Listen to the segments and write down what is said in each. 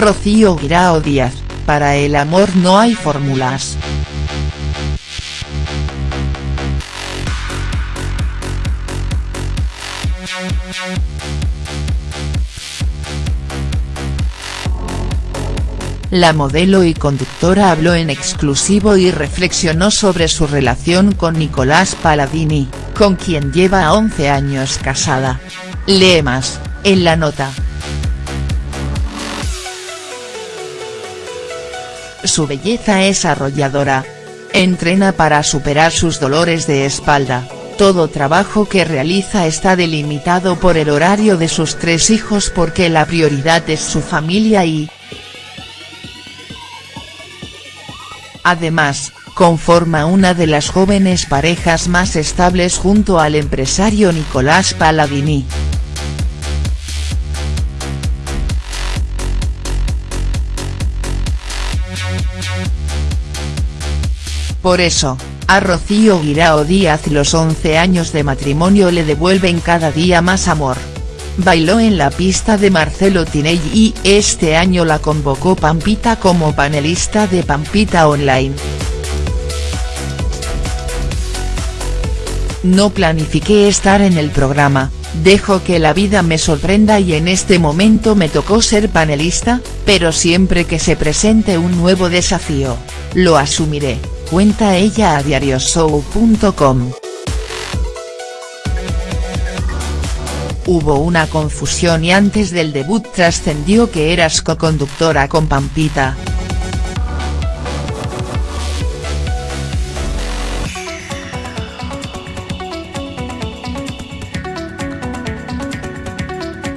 Rocío Guirao Díaz, para el amor no hay fórmulas. La modelo y conductora habló en exclusivo y reflexionó sobre su relación con Nicolás Palladini, con quien lleva 11 años casada. Lee más, en la nota. Su belleza es arrolladora. Entrena para superar sus dolores de espalda, todo trabajo que realiza está delimitado por el horario de sus tres hijos porque la prioridad es su familia y, Además, conforma una de las jóvenes parejas más estables junto al empresario Nicolás Palladini. Por eso, a Rocío Guirao Díaz los 11 años de matrimonio le devuelven cada día más amor. Bailó en la pista de Marcelo Tinelli y este año la convocó Pampita como panelista de Pampita Online. No planifiqué estar en el programa, dejo que la vida me sorprenda y en este momento me tocó ser panelista, pero siempre que se presente un nuevo desafío, lo asumiré, cuenta ella a diarioshow.com. Hubo una confusión y antes del debut trascendió que eras co-conductora con Pampita.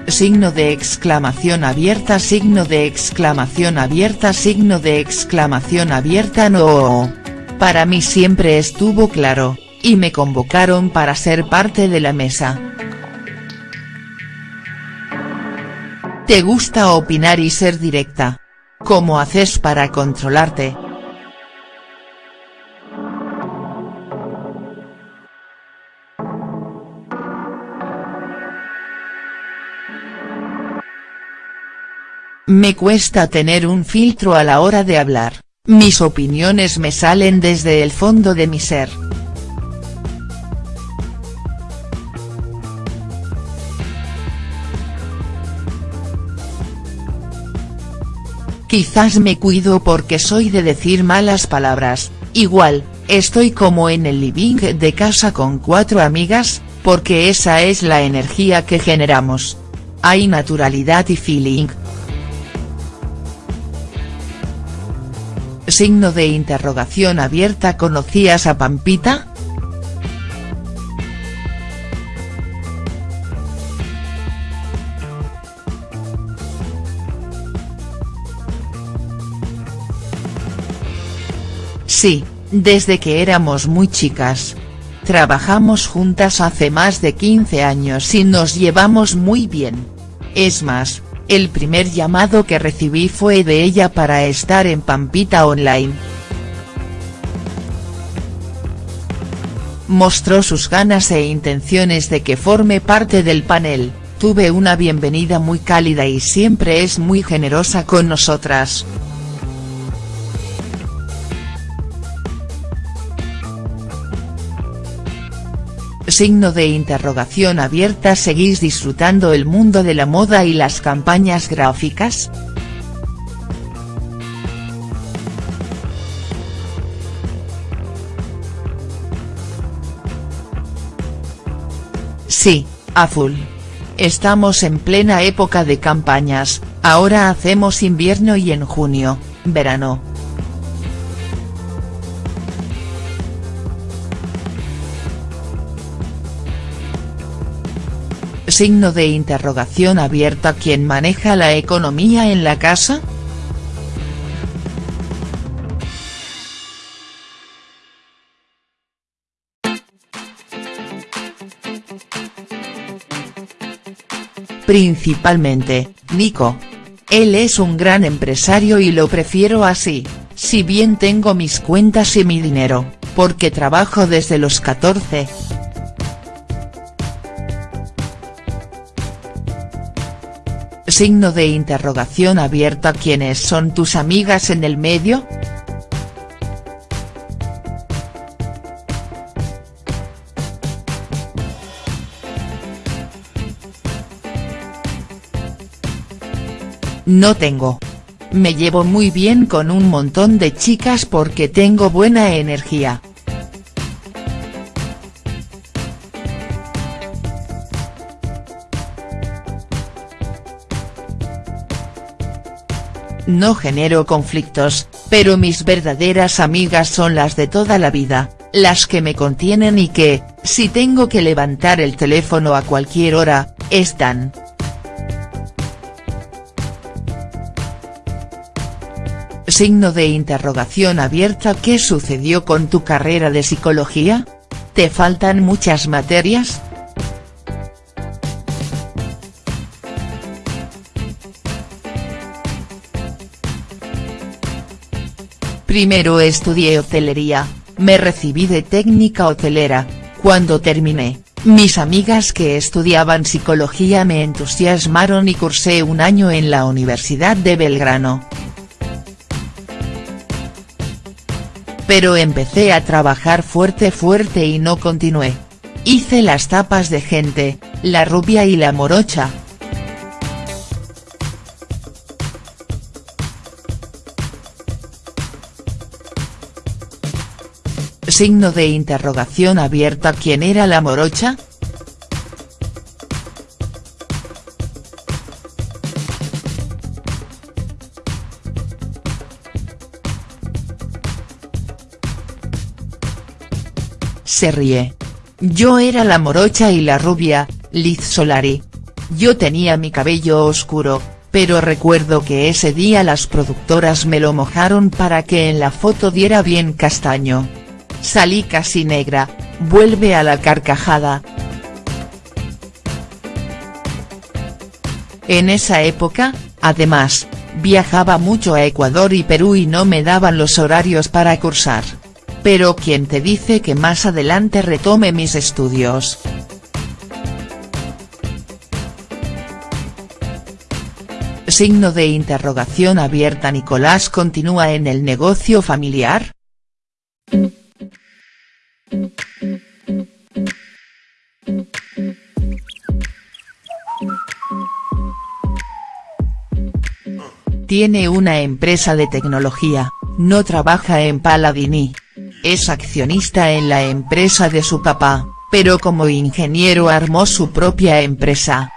signo de exclamación abierta signo de exclamación abierta signo de exclamación abierta no. Para mí siempre estuvo claro, y me convocaron para ser parte de la mesa. ¿Te gusta opinar y ser directa? ¿Cómo haces para controlarte?. Me cuesta tener un filtro a la hora de hablar, mis opiniones me salen desde el fondo de mi ser. Quizás me cuido porque soy de decir malas palabras, igual, estoy como en el living de casa con cuatro amigas, porque esa es la energía que generamos. Hay naturalidad y feeling. Signo de interrogación abierta ¿Conocías a Pampita?. Sí, desde que éramos muy chicas. Trabajamos juntas hace más de 15 años y nos llevamos muy bien. Es más, el primer llamado que recibí fue de ella para estar en Pampita Online. Mostró sus ganas e intenciones de que forme parte del panel, tuve una bienvenida muy cálida y siempre es muy generosa con nosotras. Signo de interrogación abierta ¿Seguís disfrutando el mundo de la moda y las campañas gráficas?. Sí, a full. Estamos en plena época de campañas, ahora hacemos invierno y en junio, verano. Signo de interrogación abierta ¿Quién maneja la economía en la casa?. Principalmente, Nico. Él es un gran empresario y lo prefiero así, si bien tengo mis cuentas y mi dinero, porque trabajo desde los 14. Signo de interrogación abierta ¿Quiénes son tus amigas en el medio?. No tengo. Me llevo muy bien con un montón de chicas porque tengo buena energía. No genero conflictos, pero mis verdaderas amigas son las de toda la vida, las que me contienen y que, si tengo que levantar el teléfono a cualquier hora, están. Signo de interrogación abierta ¿Qué sucedió con tu carrera de psicología? ¿Te faltan muchas materias?. Primero estudié hotelería, me recibí de técnica hotelera, cuando terminé, mis amigas que estudiaban psicología me entusiasmaron y cursé un año en la Universidad de Belgrano. Pero empecé a trabajar fuerte fuerte y no continué. Hice las tapas de gente, la rubia y la morocha, Signo de interrogación abierta ¿Quién era la morocha?. Se ríe. Yo era la morocha y la rubia, Liz Solari. Yo tenía mi cabello oscuro, pero recuerdo que ese día las productoras me lo mojaron para que en la foto diera bien castaño. Salí casi negra, vuelve a la carcajada. En esa época, además, viajaba mucho a Ecuador y Perú y no me daban los horarios para cursar. Pero ¿quién te dice que más adelante retome mis estudios?. Signo de interrogación abierta Nicolás continúa en el negocio familiar?. Tiene una empresa de tecnología, no trabaja en Paladini. Es accionista en la empresa de su papá, pero como ingeniero armó su propia empresa.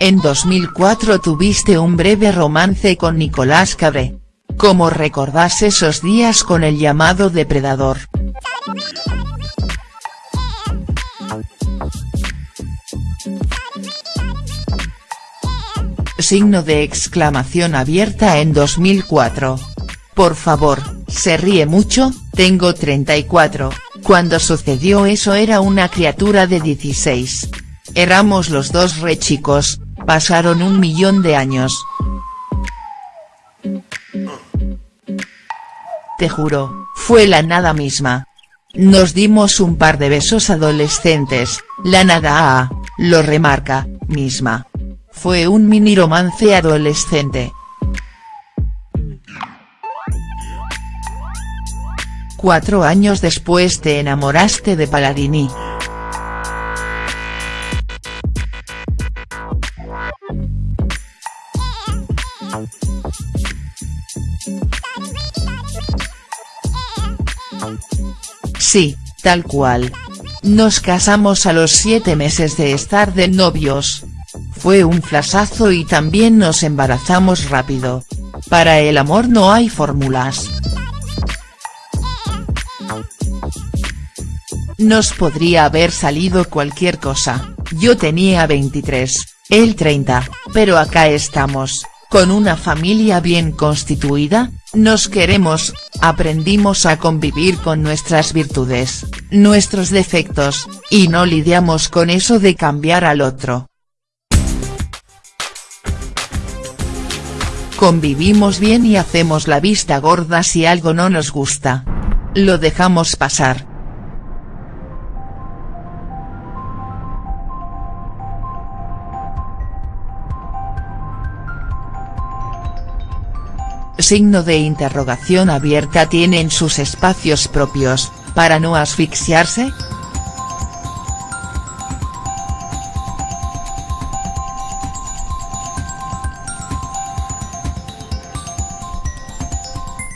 En 2004 tuviste un breve romance con Nicolás Cabré. ¿Cómo recordás esos días con el llamado depredador?. Signo de exclamación abierta en 2004. Por favor, se ríe mucho, tengo 34, cuando sucedió eso era una criatura de 16. Éramos los dos re chicos, pasaron un millón de años. Te juro, fue la nada misma. Nos dimos un par de besos adolescentes, la nada a, lo remarca, misma. Fue un mini romance adolescente. Cuatro años después te enamoraste de Paladini. Sí, tal cual. Nos casamos a los siete meses de estar de novios. Fue un flasazo y también nos embarazamos rápido. Para el amor no hay fórmulas. Nos podría haber salido cualquier cosa, yo tenía 23, él 30, pero acá estamos, con una familia bien constituida, nos queremos, aprendimos a convivir con nuestras virtudes, nuestros defectos, y no lidiamos con eso de cambiar al otro. Convivimos bien y hacemos la vista gorda si algo no nos gusta. Lo dejamos pasar. Signo de interrogación abierta tienen sus espacios propios, para no asfixiarse?.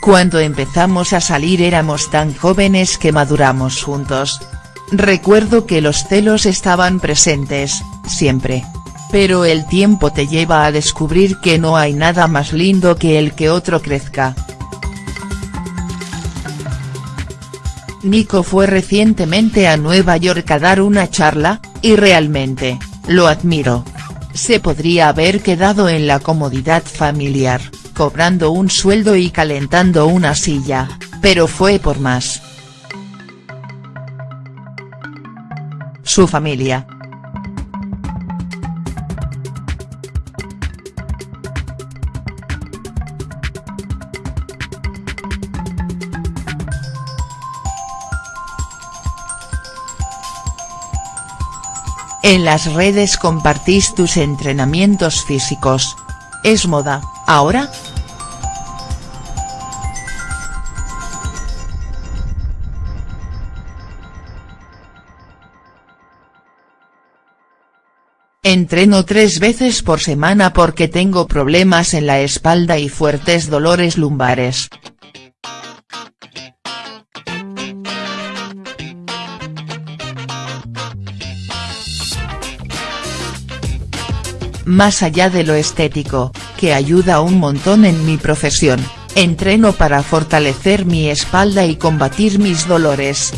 Cuando empezamos a salir éramos tan jóvenes que maduramos juntos. Recuerdo que los celos estaban presentes, siempre. Pero el tiempo te lleva a descubrir que no hay nada más lindo que el que otro crezca. Nico fue recientemente a Nueva York a dar una charla, y realmente, lo admiro. Se podría haber quedado en la comodidad familiar cobrando un sueldo y calentando una silla, pero fue por más. Su familia. En las redes compartís tus entrenamientos físicos. ¿Es moda, ahora?. Entreno tres veces por semana porque tengo problemas en la espalda y fuertes dolores lumbares. Más allá de lo estético, que ayuda un montón en mi profesión, entreno para fortalecer mi espalda y combatir mis dolores.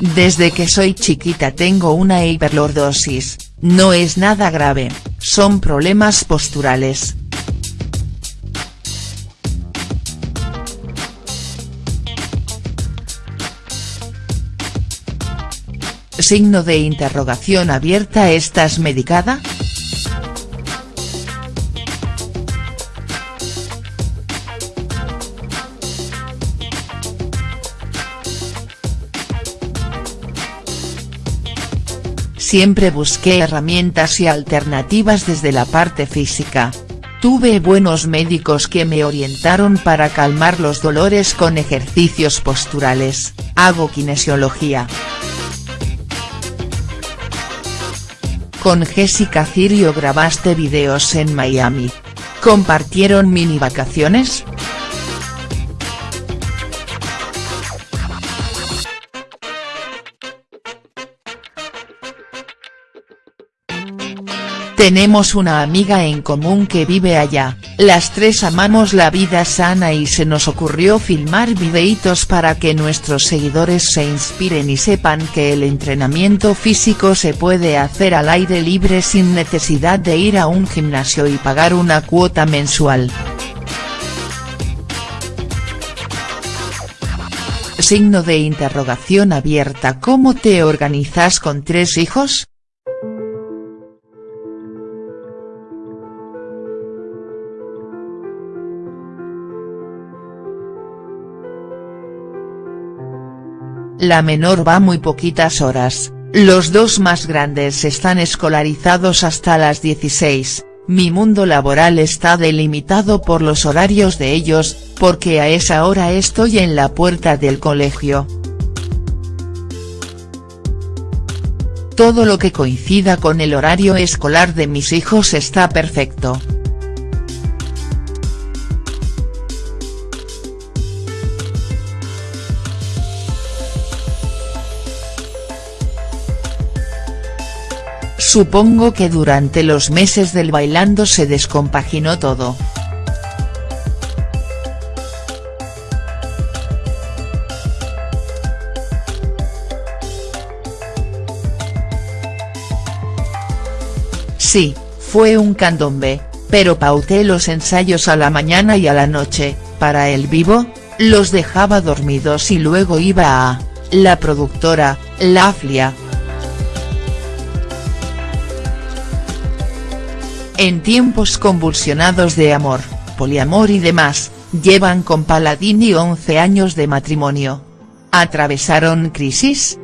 Desde que soy chiquita tengo una hiperlordosis, no es nada grave, son problemas posturales. Signo de interrogación abierta ¿Estás medicada?. Siempre busqué herramientas y alternativas desde la parte física. Tuve buenos médicos que me orientaron para calmar los dolores con ejercicios posturales, hago kinesiología. Con Jessica Cirio grabaste videos en Miami. ¿Compartieron mini vacaciones?. Tenemos una amiga en común que vive allá, las tres amamos la vida sana y se nos ocurrió filmar videitos para que nuestros seguidores se inspiren y sepan que el entrenamiento físico se puede hacer al aire libre sin necesidad de ir a un gimnasio y pagar una cuota mensual. Signo de interrogación abierta ¿Cómo te organizas con tres hijos?. La menor va muy poquitas horas, los dos más grandes están escolarizados hasta las 16, mi mundo laboral está delimitado por los horarios de ellos, porque a esa hora estoy en la puerta del colegio. Todo lo que coincida con el horario escolar de mis hijos está perfecto. Supongo que durante los meses del bailando se descompaginó todo. Sí, fue un candombe, pero pauté los ensayos a la mañana y a la noche, para el vivo, los dejaba dormidos y luego iba a, la productora, La en tiempos convulsionados de amor, poliamor y demás, llevan con Paladini 11 años de matrimonio. ¿Atravesaron crisis?.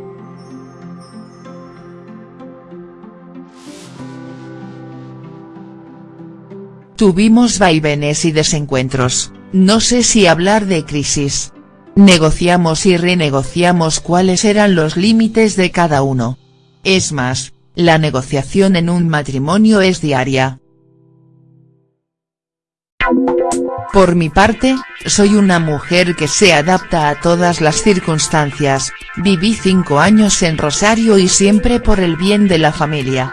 Tuvimos vaivenes y desencuentros, no sé si hablar de crisis. Negociamos y renegociamos cuáles eran los límites de cada uno. Es más, la negociación en un matrimonio es diaria, Por mi parte, soy una mujer que se adapta a todas las circunstancias, viví cinco años en Rosario y siempre por el bien de la familia.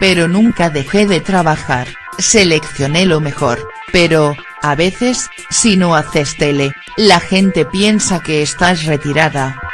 Pero nunca dejé de trabajar, seleccioné lo mejor, pero, a veces, si no haces tele, la gente piensa que estás retirada.